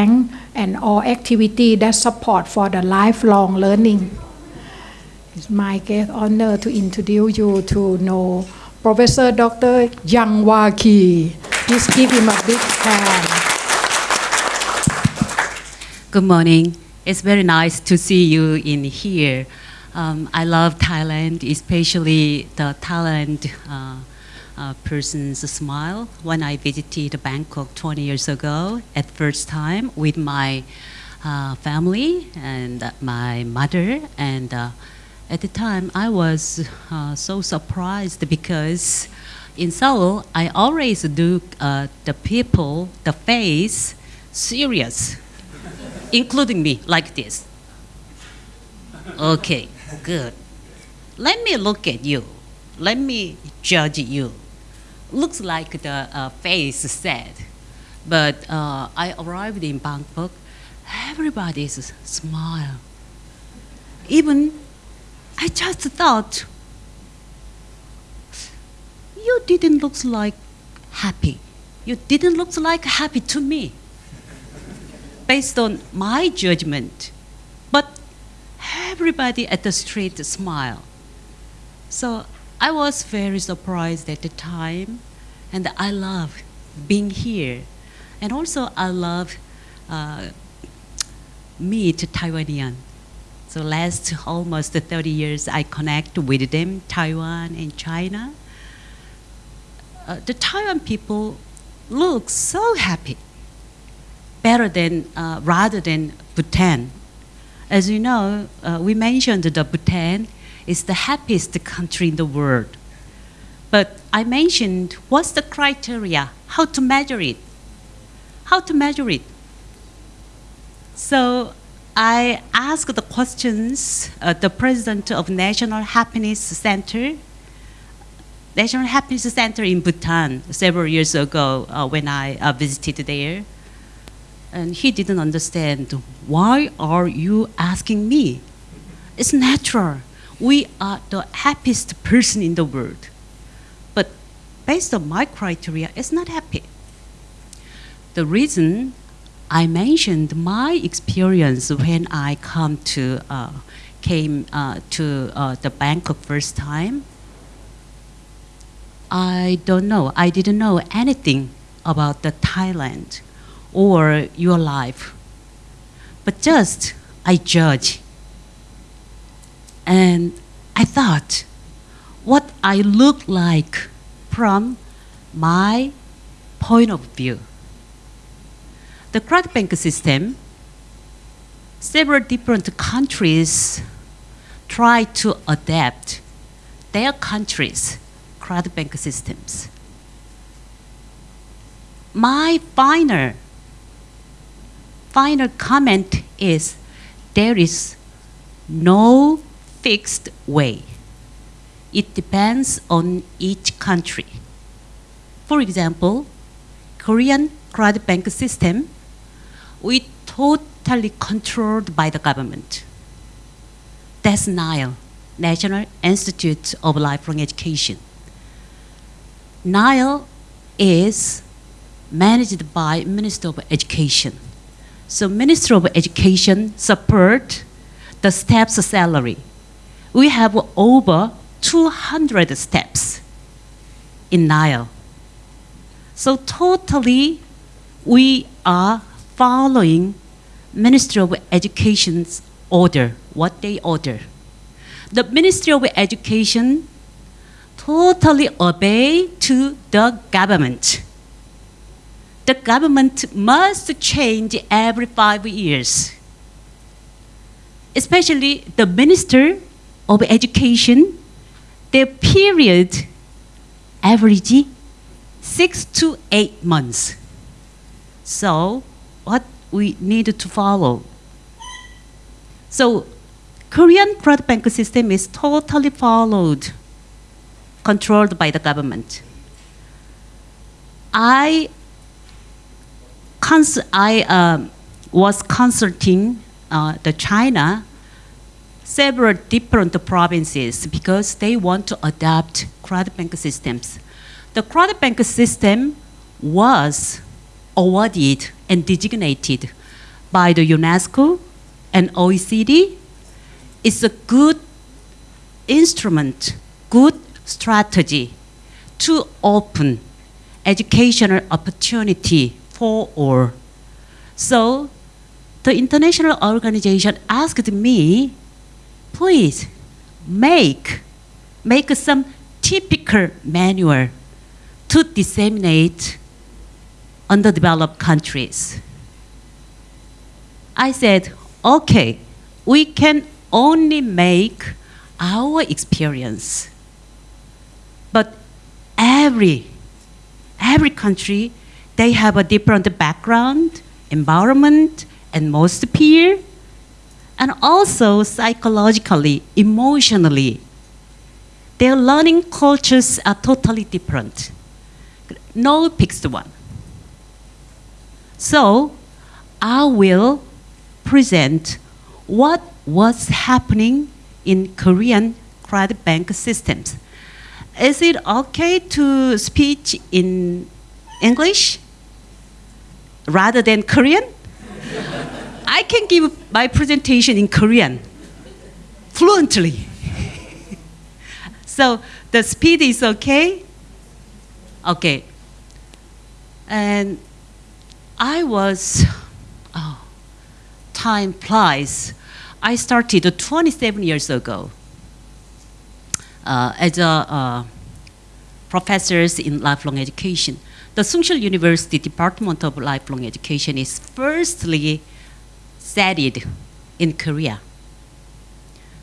bank and all activity that support for the lifelong learning. It's my great honor to introduce you to know Professor Dr. Yang Waki. Please give him a big hand. Good morning. It's very nice to see you in here. Um, I love Thailand, especially the Thailand uh, uh, person's smile. When I visited Bangkok 20 years ago, at first time with my uh, family and my mother, and uh, at the time I was uh, so surprised because in Seoul I always do uh, the people, the face, serious including me, like this. Okay, good. Let me look at you. Let me judge you. Looks like the uh, face said. But uh, I arrived in Bangkok, everybody's smile. Even I just thought, you didn't look like happy. You didn't look like happy to me based on my judgment. But everybody at the street smile. So I was very surprised at the time, and I love being here. And also I love uh, meet Taiwanian. So last almost 30 years I connect with them, Taiwan and China. Uh, the Taiwan people look so happy better than, uh, rather than Bhutan. As you know, uh, we mentioned the Bhutan is the happiest country in the world. But I mentioned what's the criteria, how to measure it, how to measure it. So I asked the questions, uh, the president of National Happiness Center, National Happiness Center in Bhutan several years ago uh, when I uh, visited there. And he didn't understand why are you asking me? It's natural we are the happiest person in the world but based on my criteria it's not happy the reason i mentioned my experience when i come to uh, came uh, to uh, the bangkok first time i don't know i didn't know anything about the thailand or your life. But just I judge. And I thought what I look like from my point of view. The credit bank system, several different countries try to adapt their countries' credit bank systems. My final final comment is there is no fixed way. It depends on each country. For example, Korean credit bank system, we totally controlled by the government. That's NILE, National Institute of Lifelong Education. NILE is managed by Minister of Education. So Ministry of Education support the staff's salary. We have over 200 steps in NILE. So totally, we are following Ministry of Education's order, what they order. The Ministry of Education totally obey to the government the government must change every five years. Especially the Minister of Education, their period average six to eight months. So what we need to follow. So Korean credit bank system is totally followed, controlled by the government. I I uh, was consulting uh, the China several different provinces because they want to adopt credit bank systems. The credit bank system was awarded and designated by the UNESCO and OECD It's a good instrument, good strategy to open educational opportunity for all. So the international organization asked me, please make, make some typical manual to disseminate underdeveloped countries. I said, okay, we can only make our experience. But every, every country, they have a different background, environment, and most peer, and also psychologically, emotionally. Their learning cultures are totally different. No fixed one. So I will present what was happening in Korean credit bank systems. Is it okay to speak in English rather than Korean? I can give my presentation in Korean fluently. so the speed is okay? Okay. And I was, oh, time flies. I started 27 years ago uh, as a uh, professors in lifelong education. The Soongsil University Department of Lifelong Education is firstly studied in Korea.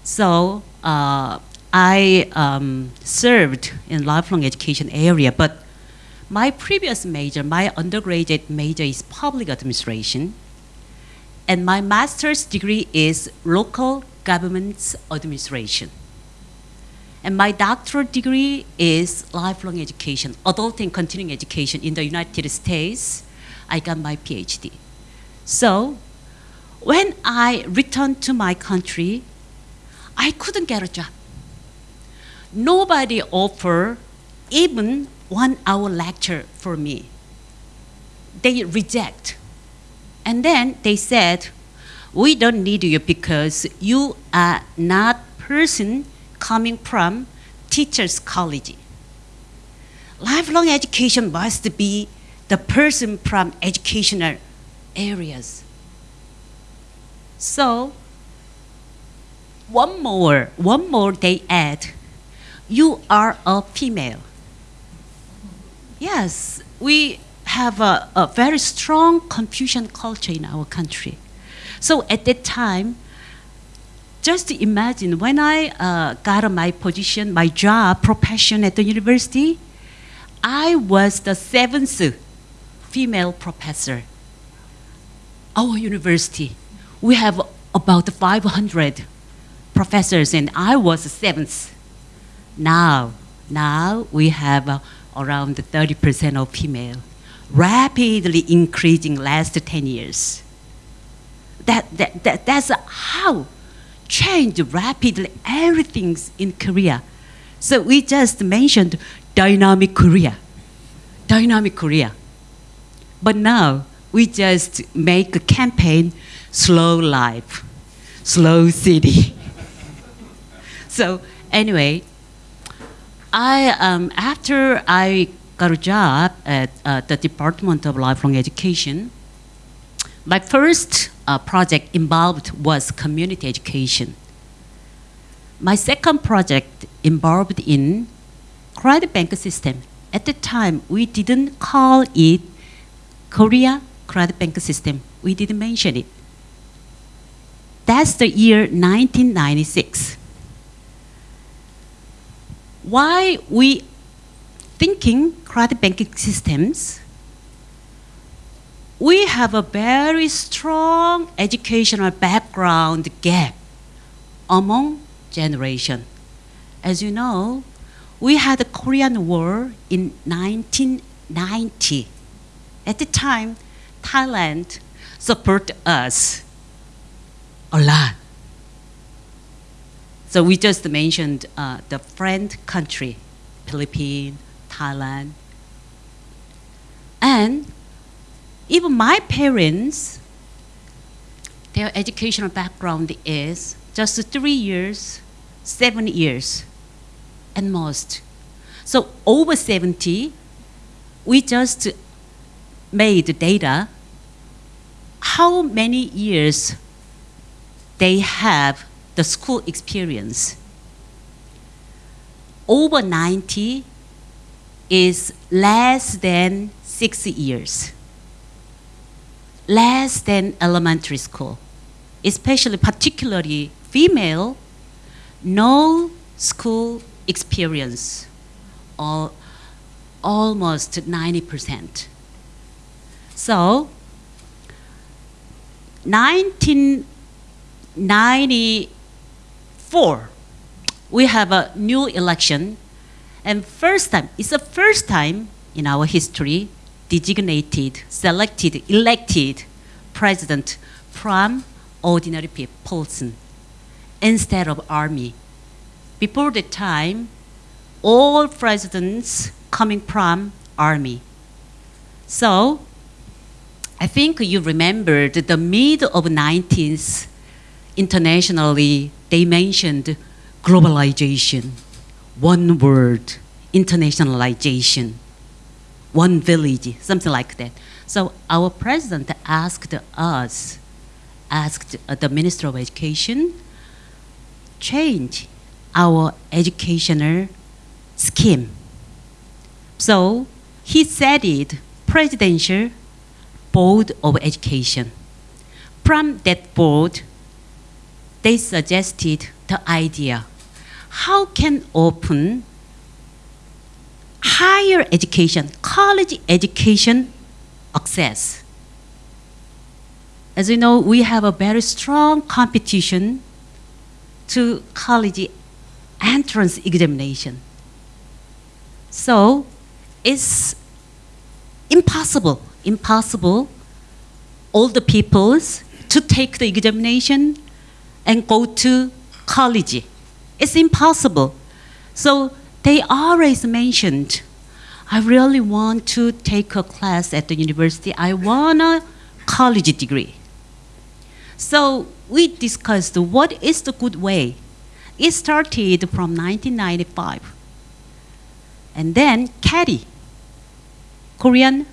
So uh, I um, served in lifelong education area, but my previous major, my undergraduate major is public administration, and my master's degree is local government administration. And my doctoral degree is lifelong education, adult and continuing education in the United States. I got my PhD. So when I returned to my country, I couldn't get a job. Nobody offered even one hour lecture for me. They reject. And then they said, we don't need you because you are not person coming from teacher's college. Lifelong education must be the person from educational areas. So one more, one more they add, you are a female. Yes, we have a, a very strong Confucian culture in our country. So at that time, just imagine when I uh, got my position, my job, profession at the university, I was the seventh female professor. Our university, we have about 500 professors, and I was seventh. Now, now we have uh, around 30% of female, rapidly increasing last 10 years. That, that, that, that's how changed rapidly everything's in Korea. So we just mentioned dynamic Korea, dynamic Korea. But now we just make a campaign, slow life, slow city. so anyway, I, um, after I got a job at uh, the Department of Lifelong Education, my first uh, project involved was community education. My second project involved in credit bank system. At the time, we didn't call it Korea credit bank system. We didn't mention it. That's the year 1996 why we thinking credit banking systems, we have a very strong educational background gap among generation. As you know, we had the Korean War in 1990. At the time, Thailand supported us a lot. So we just mentioned uh, the friend country, Philippines, Thailand. And even my parents their educational background is just three years, seven years, and most. So over 70, we just made data how many years they have the school experience. Over 90 is less than six years, less than elementary school, especially particularly female, no school experience, or almost 90%. So 1994, we have a new election, and first time, it's the first time in our history, designated, selected, elected president from ordinary person instead of army. Before the time, all presidents coming from army. So I think you remembered the mid of 19th, internationally, they mentioned globalization, one word, internationalization, one village, something like that. So our president asked us, asked the Minister of Education, change our educational scheme. So he said it, presidential Board of Education. From that board, they suggested the idea, how can open higher education, college education access? As you know, we have a very strong competition to college entrance examination. So it's impossible impossible all the peoples to take the examination and go to college. It's impossible. So they always mentioned, I really want to take a class at the university. I want a college degree. So we discussed what is the good way. It started from 1995. And then KEDI, Korean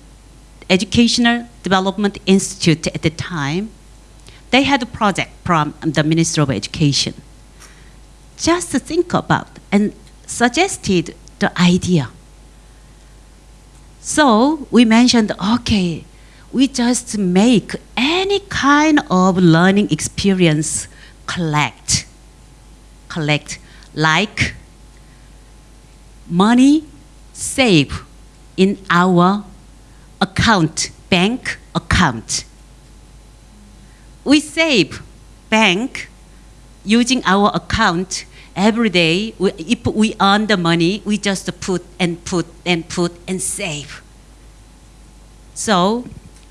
Educational Development Institute at the time, they had a project from the Minister of Education. Just to think about and suggested the idea. So we mentioned, okay, we just make any kind of learning experience collect, collect like money save in our account, bank account. We save bank using our account every day. We, if we earn the money, we just put and put and put and save. So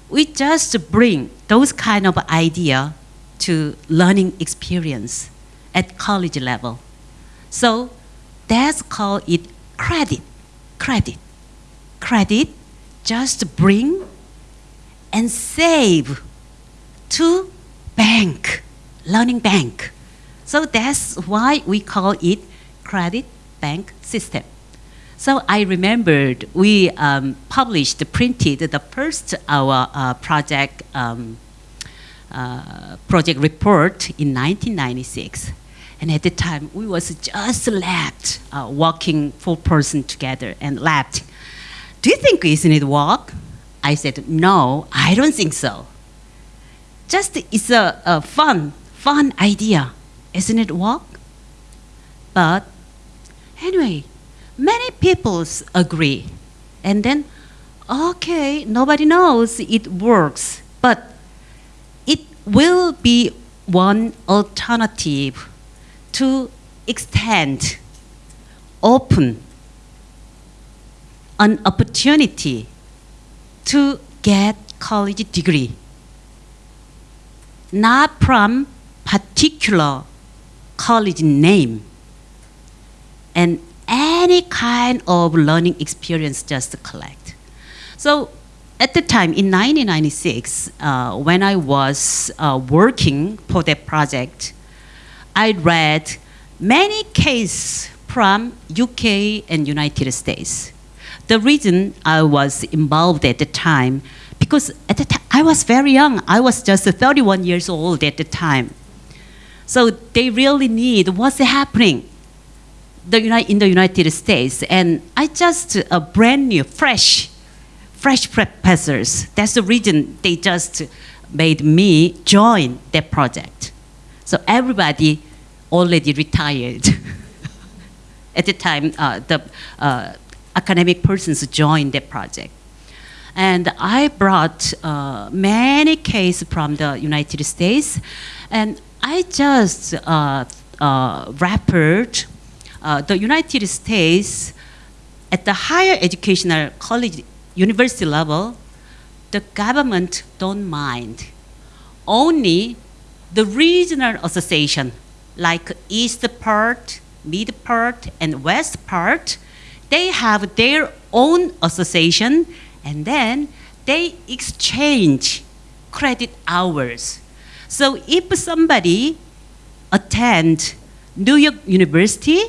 we just bring those kind of idea to learning experience at college level. So that's called it credit, credit, credit just bring and save to bank, learning bank. So that's why we call it credit bank system. So I remembered we um, published, printed the first our uh, project um, uh, project report in 1996. And at the time, we was just left uh, working four person together and left do you think isn't it work? I said, no, I don't think so. Just it's a, a fun, fun idea. Isn't it work? But anyway, many people agree. And then, okay, nobody knows it works, but it will be one alternative to extend, open an opportunity to get college degree, not from particular college name, and any kind of learning experience just collect. So at the time in 1996, uh, when I was uh, working for that project, I read many cases from UK and United States. The reason I was involved at the time, because at the time I was very young. I was just 31 years old at the time. So they really need what's happening in the United States. And I just a brand new, fresh, fresh professors. That's the reason they just made me join that project. So everybody already retired. At the time, uh, the uh, academic persons joined that project. And I brought uh, many cases from the United States, and I just uh, uh, uh, the United States at the higher educational college university level, the government don't mind. Only the regional association, like east part, mid part, and west part, they have their own association, and then they exchange credit hours. So if somebody attend New York University,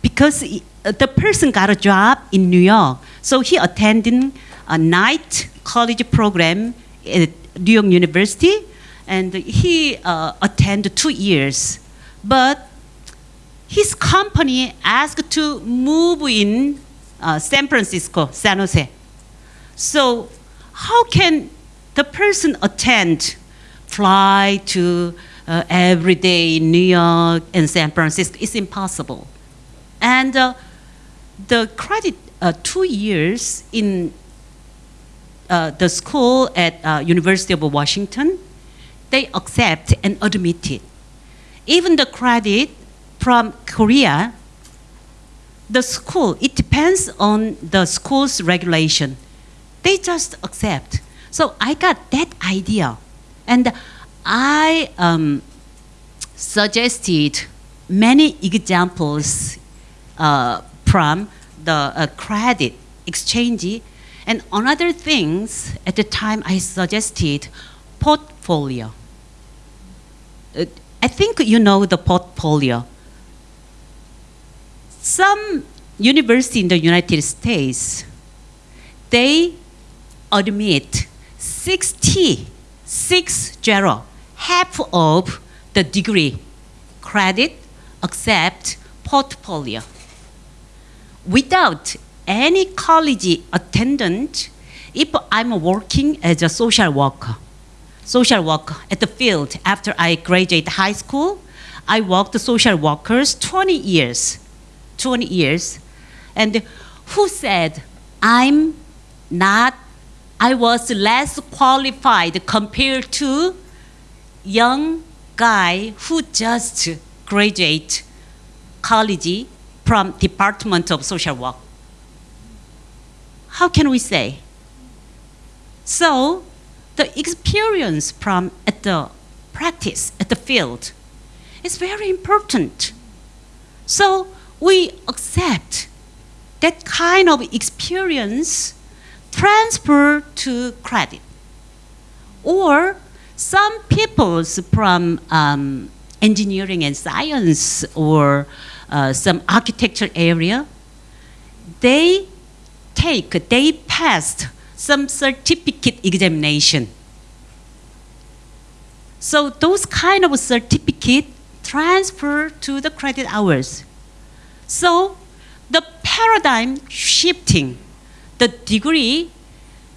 because uh, the person got a job in New York, so he attending a night college program at New York University, and he uh, attended two years, but his company asked to move in uh, San Francisco, San Jose. So how can the person attend, fly to uh, every day in New York and San Francisco? It's impossible. And uh, the credit uh, two years in uh, the school at uh, University of Washington, they accept and admit it. Even the credit from Korea, the school, it depends on the school's regulation. They just accept. So I got that idea. And I um, suggested many examples uh, from the uh, credit exchange. And another things, at the time I suggested portfolio. Uh, I think you know the portfolio. Some university in the United States, they admit 60, six zero, half of the degree. Credit except portfolio. Without any college attendant, if I'm working as a social worker, social worker at the field after I graduate high school, I worked social workers 20 years, 20 years, and who said I'm not, I was less qualified compared to young guy who just graduate college from Department of Social Work. How can we say? So, the experience from at the practice at the field is very important. So we accept that kind of experience transfer to credit. Or some peoples from um, engineering and science or uh, some architecture area, they take, they passed some certificate examination. So those kind of certificate transfer to the credit hours. So the paradigm shifting, the degree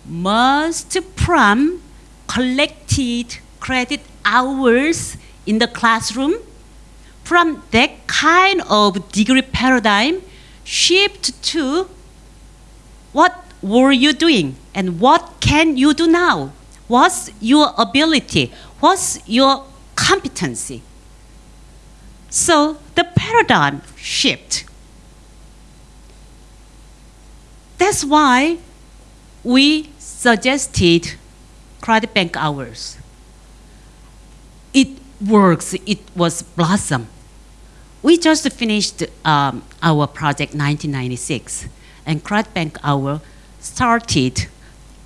must from collected credit hours in the classroom. From that kind of degree paradigm shift to what were you doing and what can you do now? What's your ability? What's your competency? So the paradigm shift that's why we suggested credit bank hours it works. It was blossom. We just finished um, our project 1996 and credit bank hour started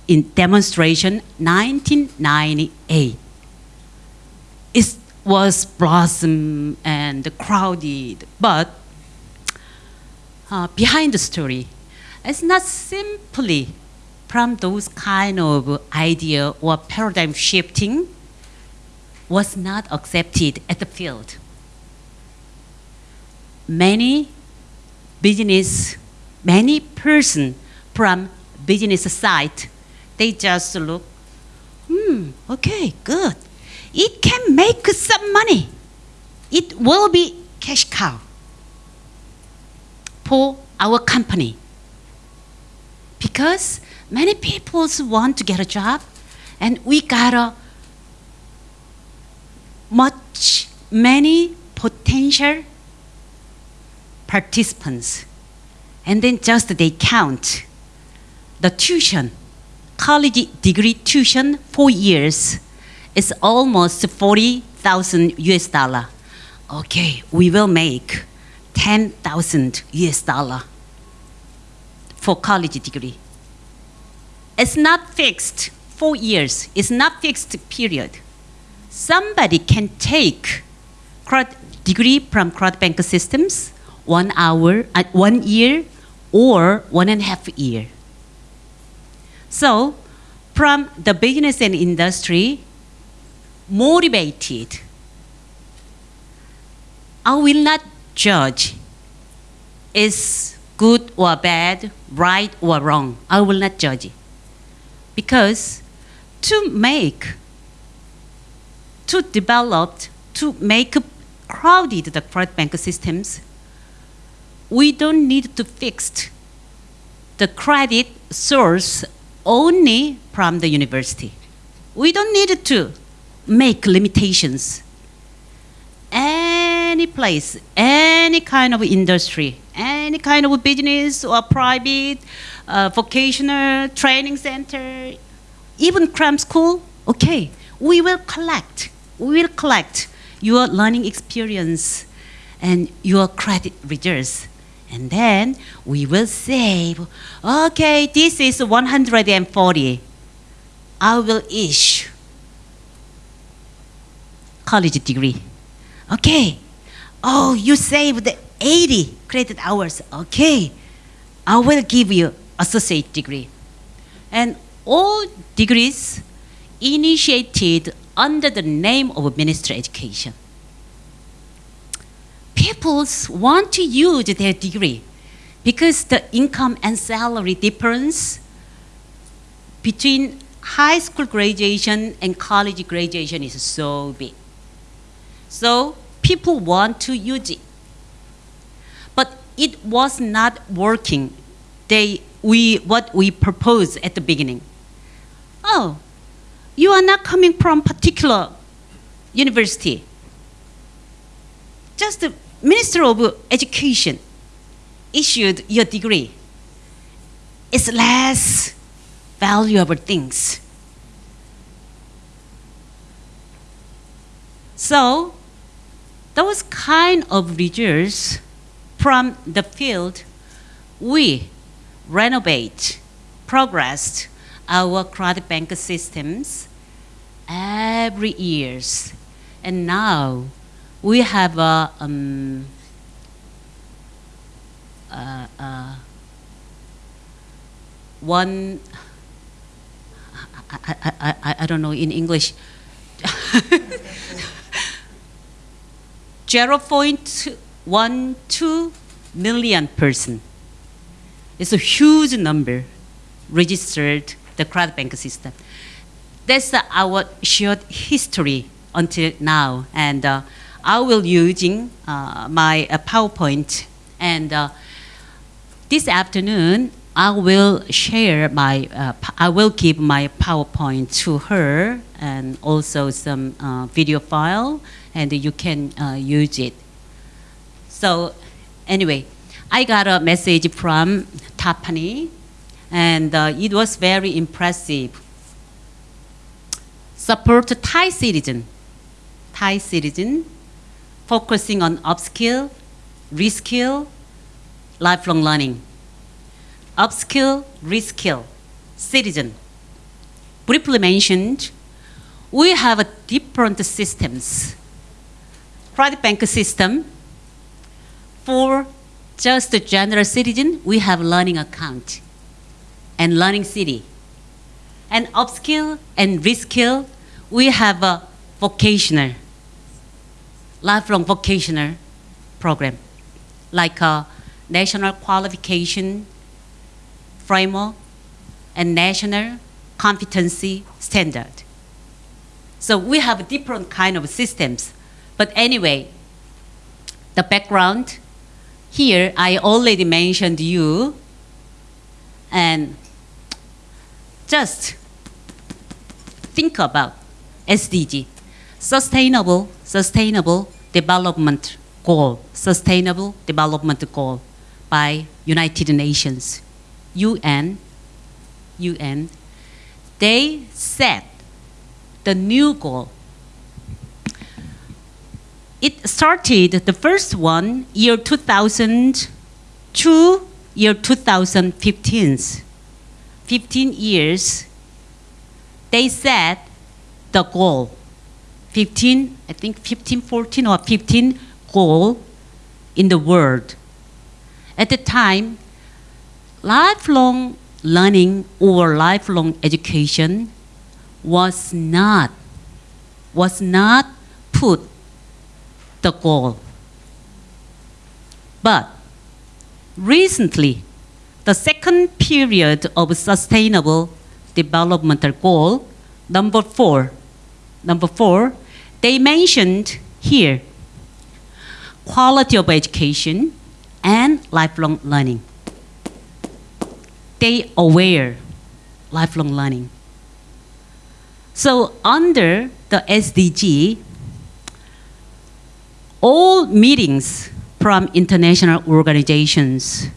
in demonstration 1998. It was blossom and crowded, but uh, behind the story, it's not simply from those kind of idea or paradigm shifting was not accepted at the field. Many business, many person from business side, they just look, hmm, okay, good. It can make some money. It will be cash cow for our company. Because many people want to get a job and we got a much many potential participants and then just they count the tuition college degree tuition four years is almost 40,000 US dollar. Okay, we will make 10,000 US dollar for college degree. It's not fixed four years. It's not fixed period. Somebody can take degree from crowd bank systems one hour, uh, one year, or one and a half year. So, from the business and industry, motivated. I will not judge is good or bad, right or wrong. I will not judge it. Because to make, to develop, to make crowded the credit bank systems, we don't need to fix the credit source only from the university. We don't need to make limitations. Any place, any kind of industry, any kind of business or private, uh, vocational training center, even cram school, okay, we will collect, we will collect your learning experience and your credit reserves. And then we will save, okay, this is 140. I will issue college degree. Okay. Oh, you saved 80 credit hours. Okay. I will give you associate degree. And all degrees initiated under the name of ministry education. People want to use their degree because the income and salary difference between high school graduation and college graduation is so big. So people want to use it. It was not working. They, we, what we proposed at the beginning. Oh, you are not coming from particular university. Just the Minister of Education issued your degree. It's less valuable things. So those kind of results from the field, we renovate, progress our credit bank systems every years. And now we have a, um, uh, uh, one, I, I, I, I don't know in English. 0.12 million person. It's a huge number registered the crowd bank system. That's uh, our short history until now. And uh, I will using uh, my uh, PowerPoint. And uh, this afternoon, I will share my, uh, I will give my PowerPoint to her and also some video file and you can uh, use it. So anyway, I got a message from Tapani and uh, it was very impressive. Support Thai citizen, Thai citizen, focusing on upskill, reskill, lifelong learning. Upskill, reskill, citizen, briefly mentioned, we have a different systems. Credit bank system, for just the general citizen, we have learning account and learning city. And upskill and reskill, we have a vocational, lifelong vocational program, like a national qualification framework and national competency standard. So we have different kind of systems. But anyway, the background here I already mentioned you and just think about SDG, sustainable, sustainable development goal, sustainable development goal by United Nations, UN, UN. They set the new goal. It started the first one year 2000 to year 2015. 15 years, they set the goal. 15, I think 15, 14 or 15 goal in the world. At the time, lifelong learning or lifelong education was not was not put the goal. But recently, the second period of sustainable developmental goal, number four, number four, they mentioned here quality of education and lifelong learning. They aware lifelong learning. So under the SDG, all meetings from international organizations,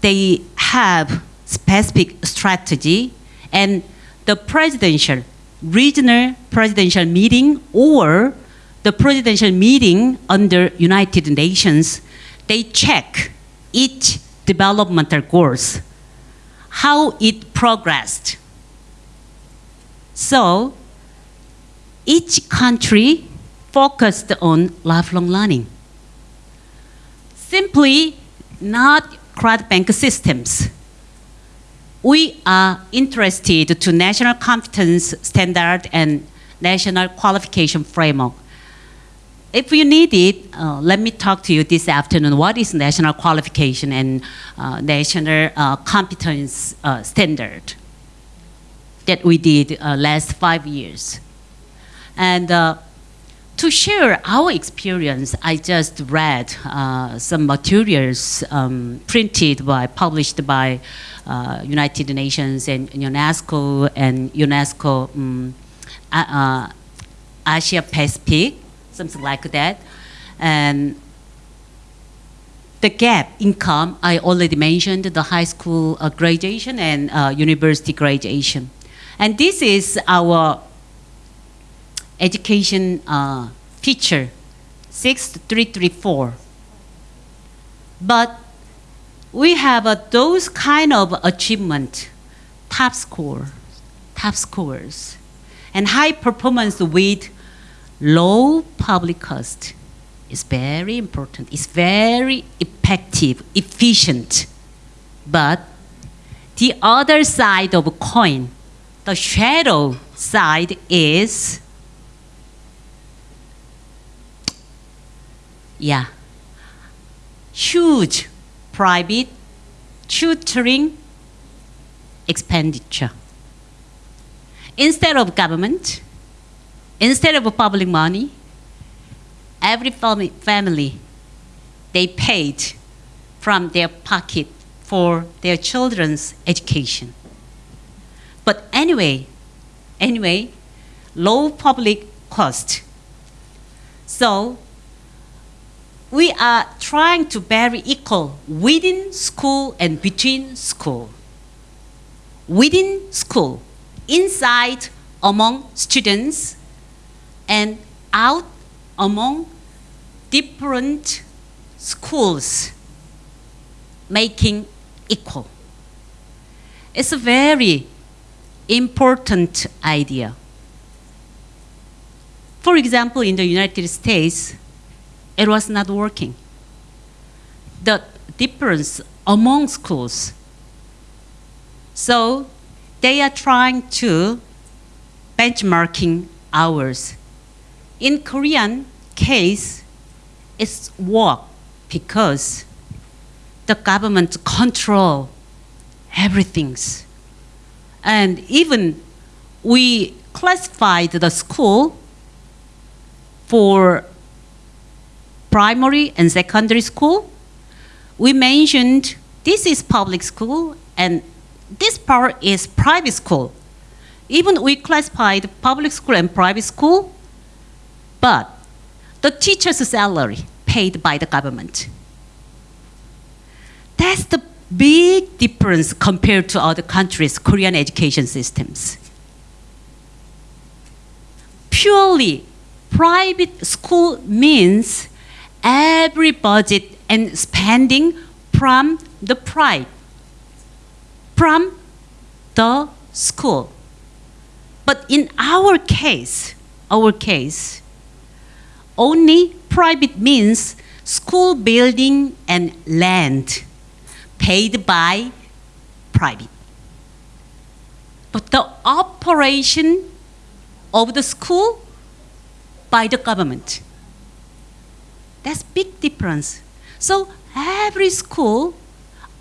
they have specific strategy and the presidential, regional presidential meeting or the presidential meeting under United Nations, they check each developmental goals, how it progressed. So each country focused on lifelong learning. Simply not credit bank systems. We are interested to national competence standard and national qualification framework. If you need it, uh, let me talk to you this afternoon. What is national qualification and uh, national uh, competence uh, standard that we did uh, last five years? And uh, to share our experience, I just read uh, some materials um, printed by, published by uh, United Nations and UNESCO and UNESCO um, uh, Asia Pacific, something like that. And the gap income, I already mentioned the high school uh, graduation and uh, university graduation. And this is our education uh, feature 6334. But we have uh, those kind of achievement, top score, top scores, and high performance with low public cost is very important. It's very effective, efficient. But the other side of coin, the shadow side is yeah, huge private tutoring expenditure. Instead of government, instead of public money, every family, family they paid from their pocket for their children's education. But anyway, anyway, low public cost. So we are trying to very equal within school and between school. Within school, inside among students, and out among different schools, making equal. It's a very important idea. For example, in the United States, it was not working. The difference among schools. So they are trying to benchmarking ours. In Korean case, it's work because the government control everything. And even we classified the school for primary and secondary school. We mentioned this is public school and this part is private school. Even we classified public school and private school, but the teacher's salary paid by the government. That's the big difference compared to other countries' Korean education systems. Purely private school means every budget and spending from the pride, from the school. But in our case, our case, only private means school building and land paid by private. But the operation of the school by the government. That's big difference. So every school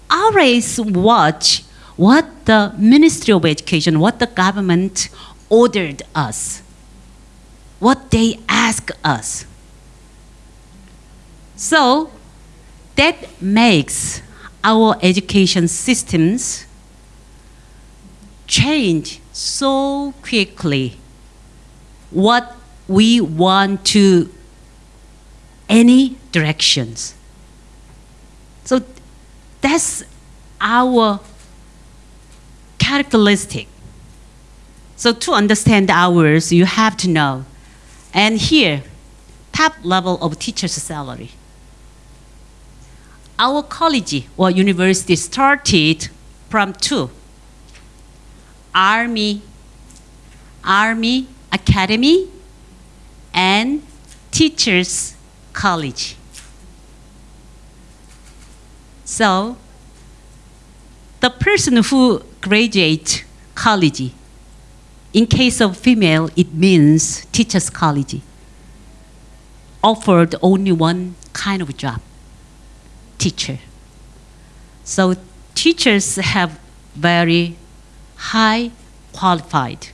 always watch what the Ministry of Education, what the government ordered us, what they ask us. So that makes our education systems change so quickly what we want to any directions. So that's our characteristic. So to understand ours, you have to know. And here, top level of teacher's salary. Our college or university started from two. Army, Army Academy, and Teachers College. So, the person who graduate college, in case of female, it means teachers college, offered only one kind of job, teacher. So teachers have very high qualified.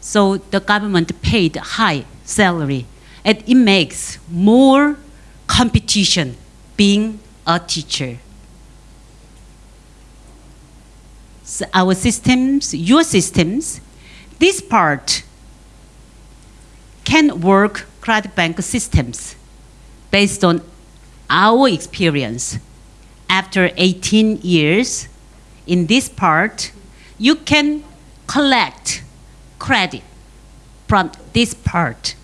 So the government paid high salary, and it makes more competition being a teacher. So our systems, your systems, this part can work credit bank systems based on our experience. After 18 years, in this part, you can collect credit from this part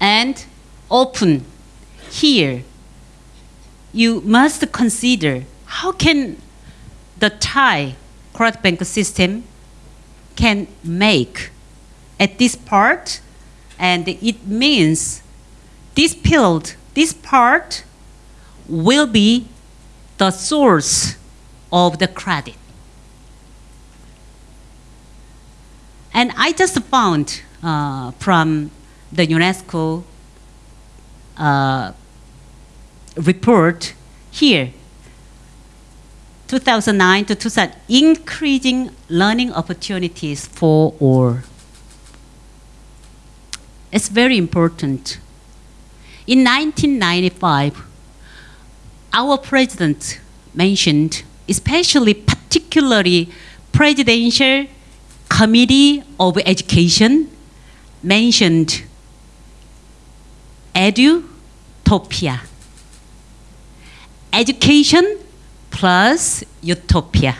and open here. You must consider how can the Thai credit bank system can make at this part and it means this field, this part will be the source of the credit. And I just found uh, from the UNESCO uh, report here, 2009 to 2000, increasing learning opportunities for all. It's very important. In 1995, our president mentioned, especially particularly presidential committee of education mentioned edutopia. Education plus utopia.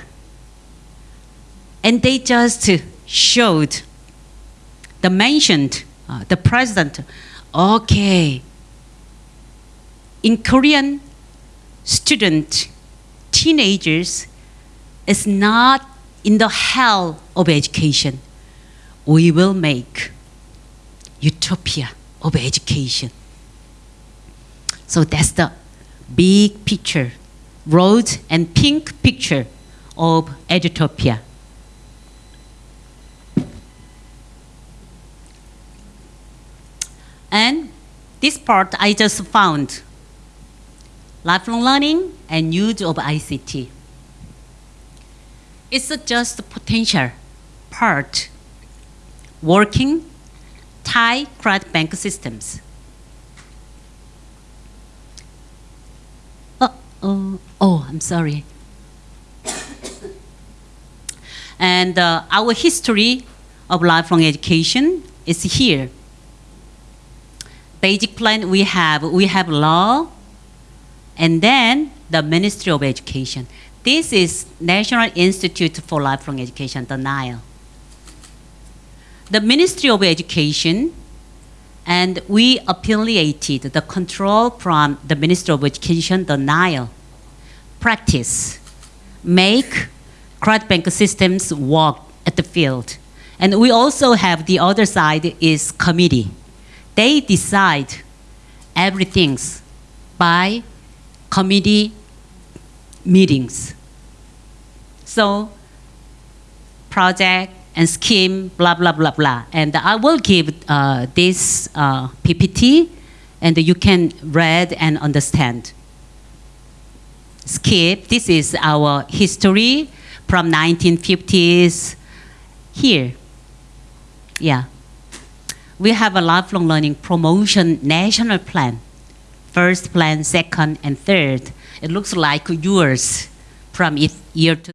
And they just showed the mentioned, uh, the president, okay, in Korean student, teenagers is not in the hell of education, we will make utopia of education. So that's the big picture, road and pink picture of Edutopia. And this part I just found lifelong learning and use of ICT. It's just the potential part working Thai credit bank systems. Oh, oh, oh I'm sorry. and uh, our history of lifelong education is here. Basic plan we have, we have law, and then the Ministry of Education. This is National Institute for Lifelong Education, the NILE. The Ministry of Education and we affiliated the control from the Ministry of Education, the NILE, practice, make credit bank systems work at the field. And we also have the other side is committee. They decide everything by committee meetings. So project and scheme, blah, blah, blah, blah. And I will give uh, this uh, PPT and you can read and understand. Skip, this is our history from 1950s here. Yeah. We have a lifelong learning promotion national plan. First plan, second, and third. It looks like yours from year to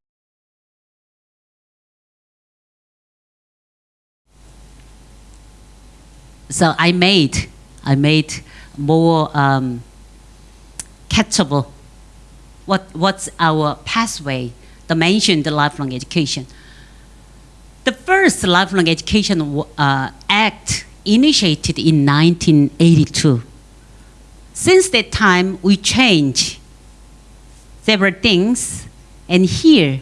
so I made, I made more um, catchable. What, what's our pathway? The mentioned lifelong education. The first lifelong education uh, act initiated in 1982. Since that time, we changed several things, and here,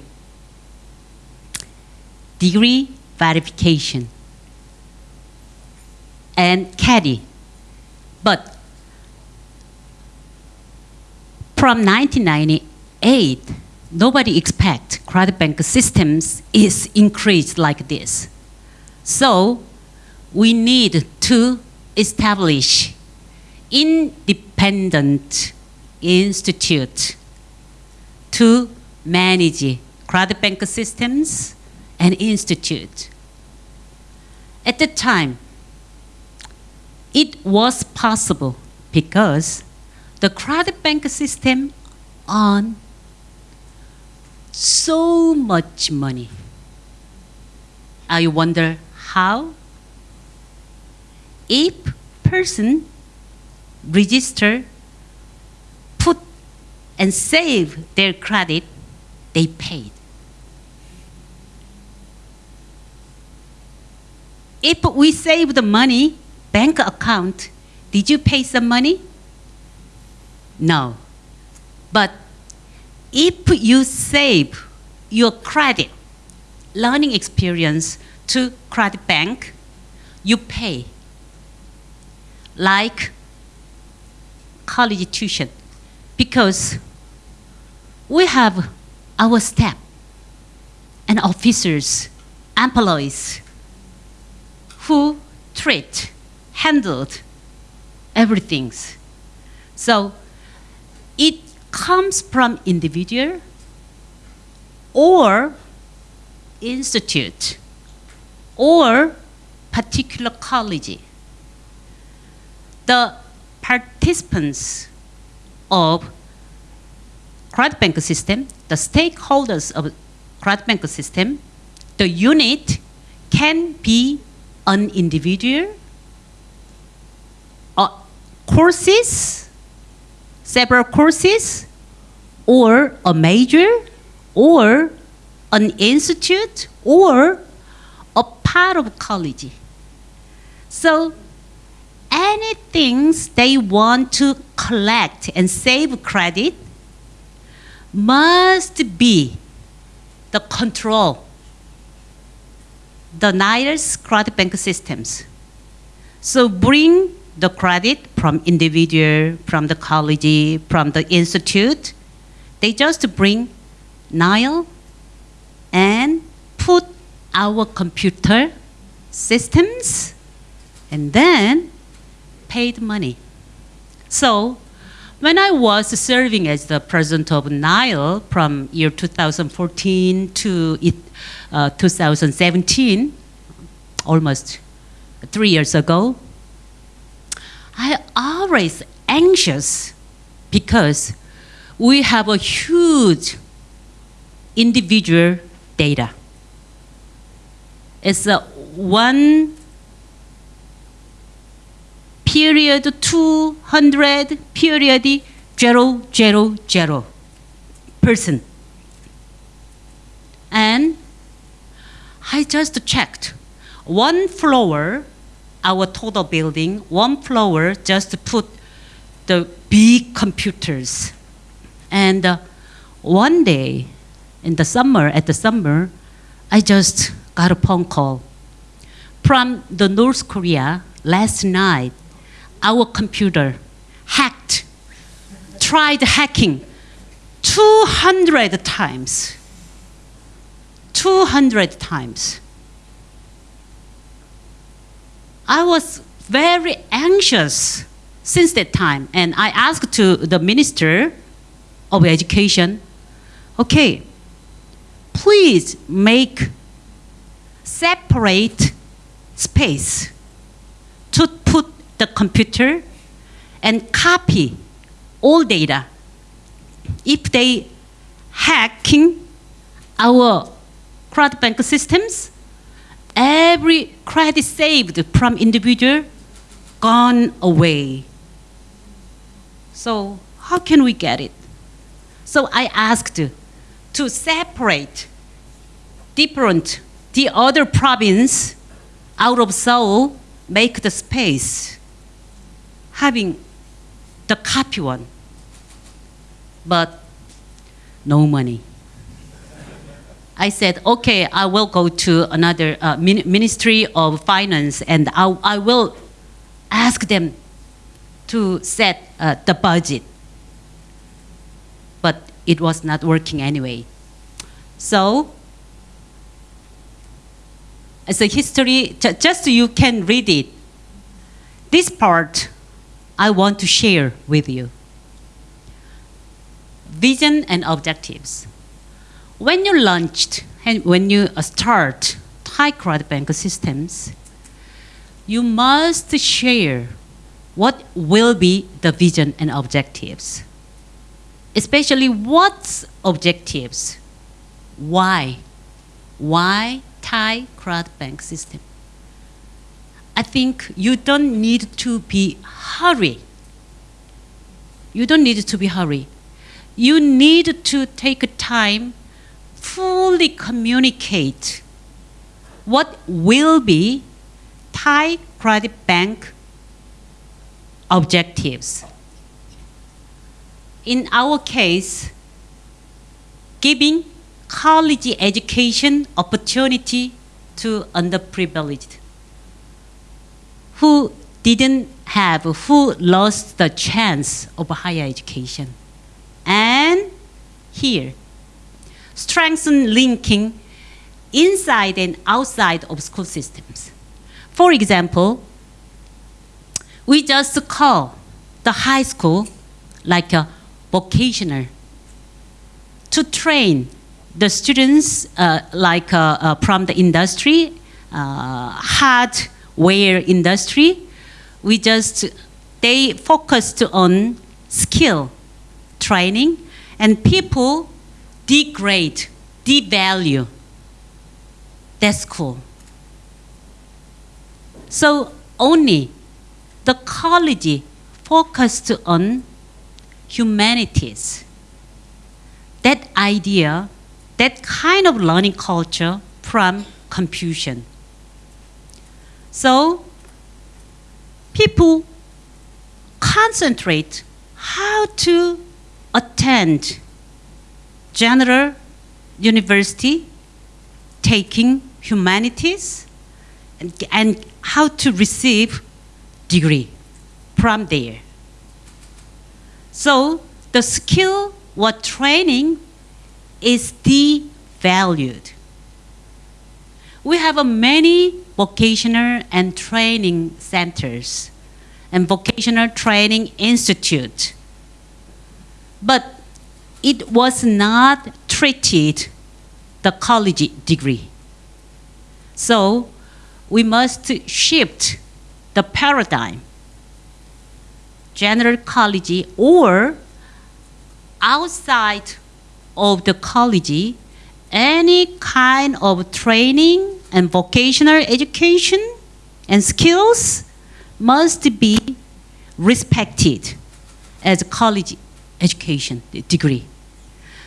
degree verification and caddy. But from 1998, nobody expect credit bank systems is increased like this. So we need to establish independent institute to manage credit bank systems and institute. At the time, it was possible because the credit bank system on so much money. I wonder how if person register, put and save their credit, they paid. If we save the money, bank account, did you pay some money? No. But if you save your credit, learning experience to credit bank, you pay. Like college tuition. Because we have our staff and officers, employees who treat handled everything. So it comes from individual or institute or particular college. The participants of credit bank system, the stakeholders of credit bank system, the unit can be an individual or courses, several courses, or a major, or an institute, or a part of college. So anything they want to collect and save credit must be the control the Niles credit bank systems. So bring the credit from individual, from the college, from the institute. They just bring Nile and put our computer systems and then paid money. So when I was serving as the president of Nile from year 2014 to uh, 2017, almost three years ago, I always anxious because we have a huge individual data. It's a one period 200 period 000 person. And I just checked one floor, our total building, one floor just to put the big computers. And uh, one day in the summer, at the summer, I just got a phone call from the North Korea last night our computer hacked, tried hacking 200 times. 200 times. I was very anxious since that time, and I asked to the Minister of Education, okay, please make separate space to put the computer and copy all data. If they hacking our credit bank systems, every credit saved from individual gone away. So how can we get it? So I asked to separate different the other province out of Seoul, make the space having the copy one, but no money. I said, okay, I will go to another uh, Ministry of Finance and I, I will ask them to set uh, the budget. But it was not working anyway. So, as a history, just so you can read it. This part I want to share with you. Vision and objectives. When you launched and when you start Thai credit bank systems, you must share what will be the vision and objectives. Especially what objectives? Why? Why Thai credit bank system? I think you don't need to be hurry. You don't need to be hurry. You need to take time, fully communicate what will be Thai credit bank objectives. In our case, giving college education opportunity to underprivileged who didn't have, who lost the chance of higher education. And here, strengthen linking inside and outside of school systems. For example, we just call the high school like a vocational to train the students uh, like uh, uh, from the industry, uh, hard where industry, we just, they focused on skill training and people degrade, devalue That's cool. So only the college focused on humanities. That idea, that kind of learning culture from Confucian. So people concentrate how to attend general university taking humanities, and, and how to receive degree from there. So the skill or training is devalued. We have many vocational and training centers and vocational training institute. But it was not treated the college degree. So we must shift the paradigm. General college or outside of the college, any kind of training and vocational education and skills must be respected as college education degree.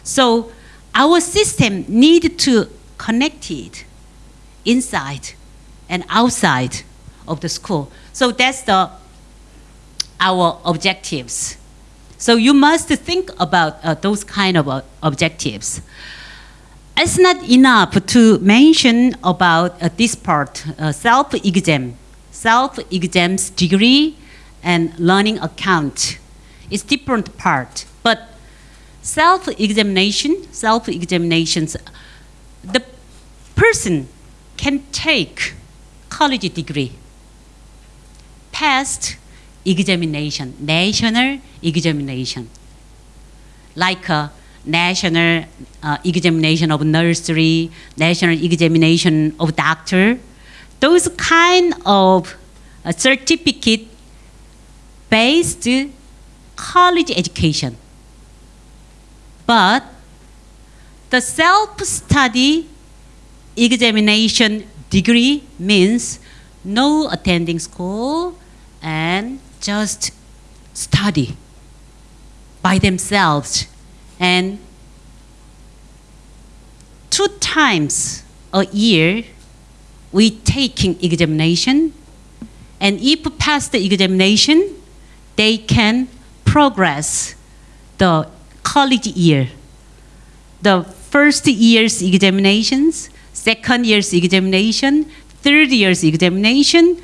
So our system need to connect it inside and outside of the school. So that's the our objectives. So you must think about uh, those kind of uh, objectives. It's not enough to mention about uh, this part, uh, self-exam, self-exams degree and learning account. It's different part, but self-examination, self-examinations, the person can take college degree, passed examination, national examination, like a national uh, examination of nursery, national examination of doctor, those kind of uh, certificate based college education. But the self-study examination degree means no attending school and just study by themselves. And two times a year we taking examination. And if pass the examination they can progress the college year the first year's examinations second year's examination third year's examination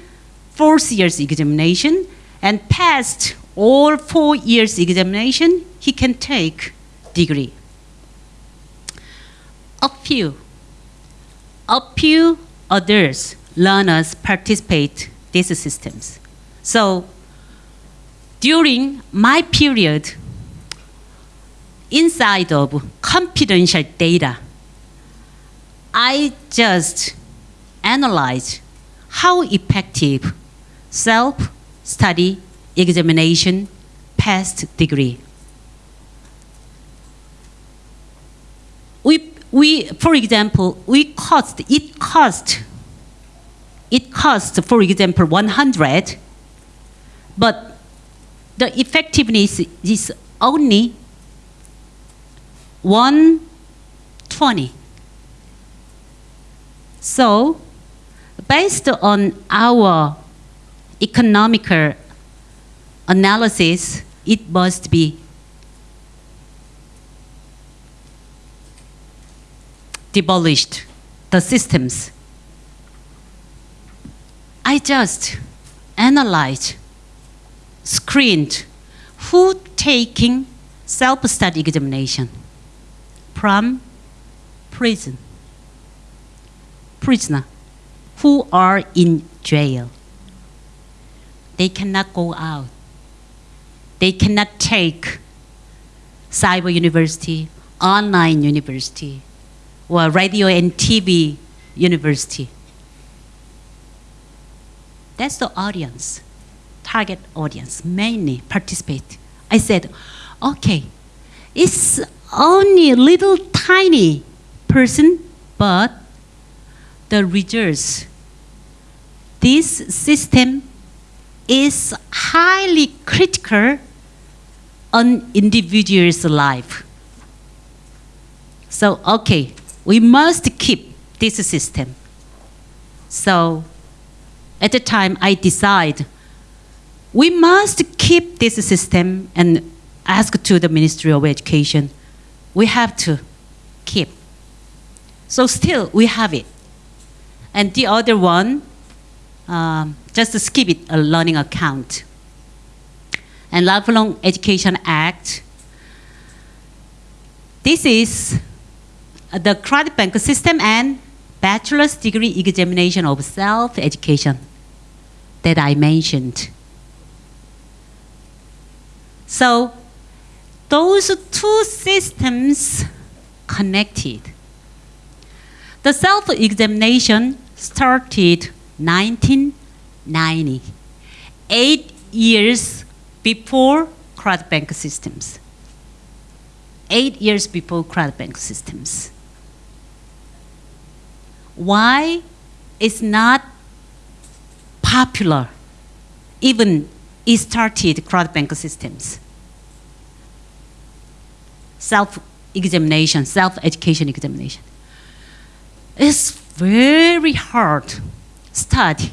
fourth year's examination and passed all four years examination, he can take degree. A few, a few others learners participate these systems. So during my period, inside of confidential data, I just analyze how effective self-study examination passed degree. We, we, for example, we cost, it cost, it cost, for example, 100, but the effectiveness is only 120. So, based on our economical analysis, it must be demolished, the systems. I just analyzed, screened who taking self-study examination from prison, prisoner who are in jail. They cannot go out they cannot take cyber university, online university, or radio and TV university. That's the audience, target audience, mainly participate. I said, okay, it's only a little tiny person, but the results, this system is highly critical on individual's life. So, okay, we must keep this system. So, at the time, I decide we must keep this system and ask to the Ministry of Education. We have to keep. So still, we have it. and the other one, um, just skip it, a learning account. And Lifelong Education Act. This is the credit bank system and bachelor's degree examination of self-education that I mentioned. So those two systems connected. The self-examination started 1990, eight years before credit bank systems. Eight years before credit bank systems. Why it's not popular, even it started credit bank systems? Self-examination, self-education examination. It's very hard study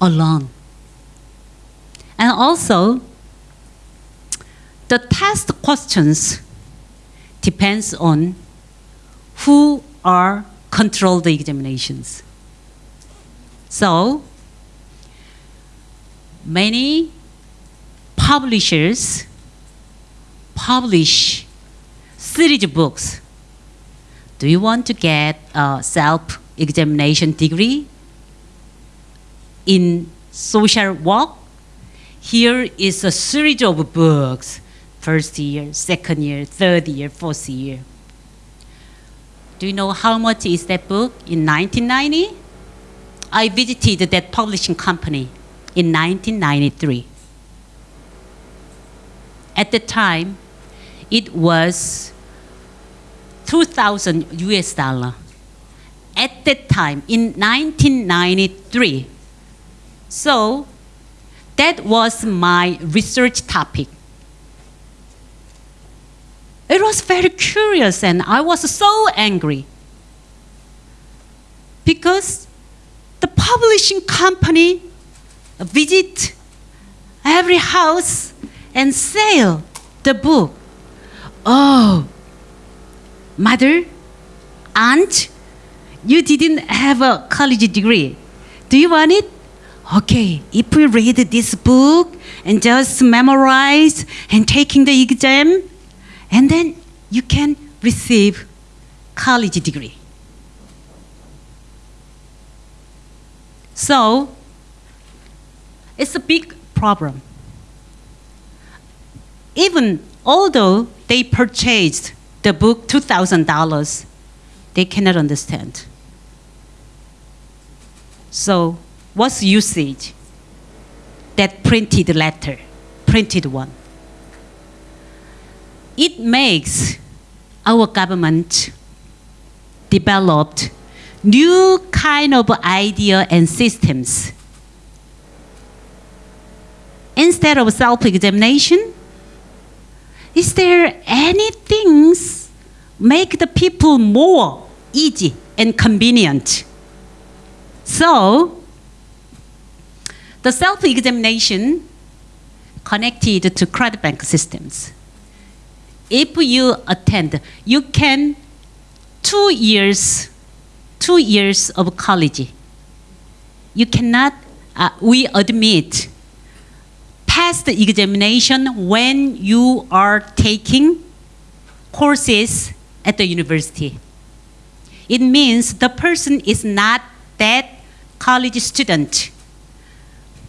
alone. And also, the test questions depends on who are control the examinations. So, many publishers publish series books. Do you want to get a self-examination degree in social work? Here is a series of books, first year, second year, third year, fourth year. Do you know how much is that book in 1990? I visited that publishing company in 1993. At the time, it was 2,000 US dollar. At that time, in 1993. So, that was my research topic. It was very curious and I was so angry because the publishing company visit every house and sell the book. Oh, mother, aunt, you didn't have a college degree. Do you want it? Okay, if we read this book and just memorize and taking the exam, and then you can receive college degree. So, it's a big problem. Even although they purchased the book $2,000, they cannot understand. So, what's usage? That printed letter, printed one it makes our government developed new kind of idea and systems. Instead of self-examination, is there any things make the people more easy and convenient? So, the self-examination connected to credit bank systems if you attend, you can two years, two years of college. You cannot, uh, we admit, pass the examination when you are taking courses at the university. It means the person is not that college student.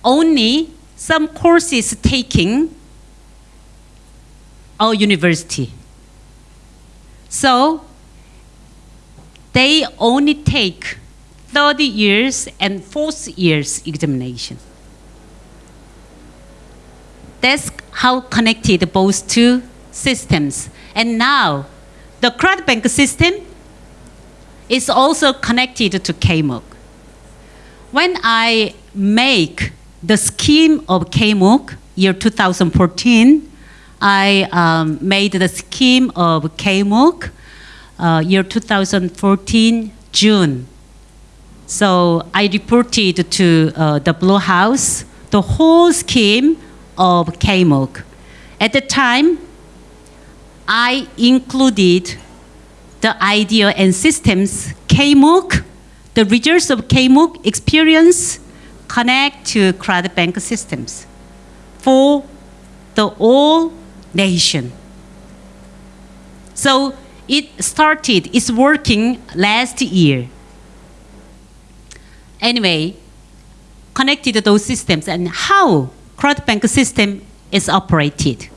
Only some courses taking our university. So they only take 30 years and fourth years examination. That's how connected both two systems. And now the credit bank system is also connected to KMOOC. When I make the scheme of KMOOC year 2014, I um, made the scheme of KMOOC uh, year 2014 June. So I reported to uh, the Blue House the whole scheme of KMOOC. At the time, I included the idea and systems KMOOC the results of KMOOC experience connect to credit bank systems for the all nation. So it started, it's working last year. Anyway, connected those systems and how credit bank system is operated.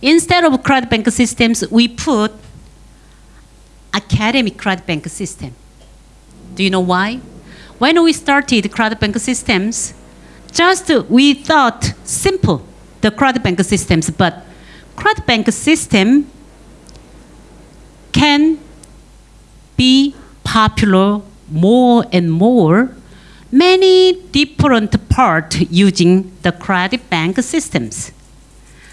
Instead of credit bank systems, we put academic credit bank system. Do you know why? When we started credit bank systems, just we thought simple the credit bank systems, but credit bank system can be popular more and more many different parts using the credit bank systems.